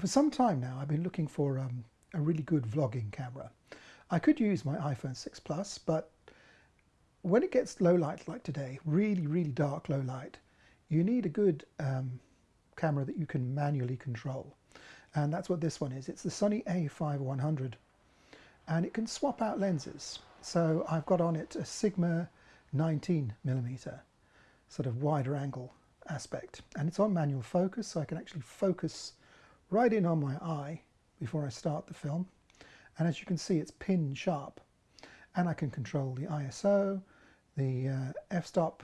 For some time now I've been looking for um, a really good vlogging camera. I could use my iPhone 6 Plus but when it gets low light like today, really really dark low light, you need a good um, camera that you can manually control and that's what this one is. It's the Sony a5100 and it can swap out lenses. So I've got on it a Sigma 19 millimeter sort of wider angle aspect and it's on manual focus so I can actually focus right in on my eye before I start the film and as you can see it's pin sharp and I can control the ISO, the uh, f-stop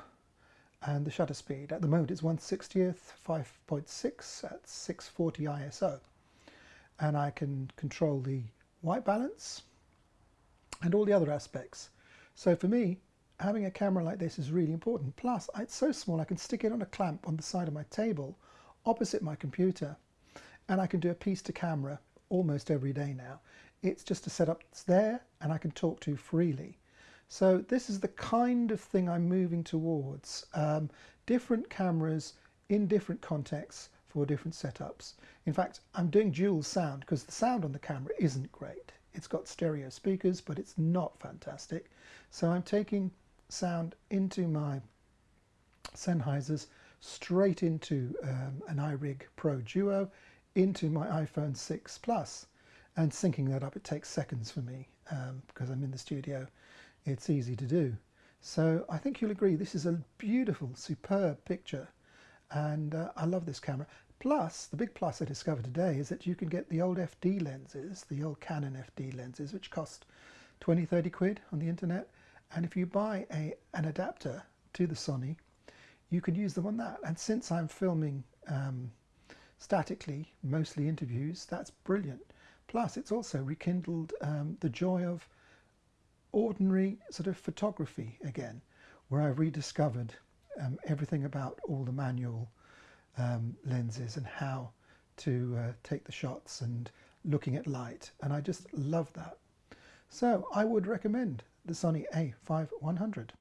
and the shutter speed. At the moment it's 1 60th, 5.6 at 640 ISO and I can control the white balance and all the other aspects. So for me having a camera like this is really important. Plus it's so small I can stick it on a clamp on the side of my table opposite my computer and I can do a piece to camera almost every day now. It's just a setup that's there and I can talk to freely. So this is the kind of thing I'm moving towards. Um, different cameras in different contexts for different setups. In fact, I'm doing dual sound because the sound on the camera isn't great. It's got stereo speakers, but it's not fantastic. So I'm taking sound into my Sennheisers straight into um, an iRig Pro Duo into my iPhone 6 Plus and syncing that up. It takes seconds for me um, because I'm in the studio. It's easy to do. So I think you'll agree this is a beautiful superb picture and uh, I love this camera. Plus the big plus I discovered today is that you can get the old FD lenses the old Canon FD lenses which cost 20 30 quid on the internet. And if you buy a an adapter to the Sony you can use them on that. And since I'm filming um, statically, mostly interviews, that's brilliant. Plus, it's also rekindled um, the joy of ordinary sort of photography again, where I've rediscovered um, everything about all the manual um, lenses and how to uh, take the shots and looking at light. And I just love that. So I would recommend the Sony a5100.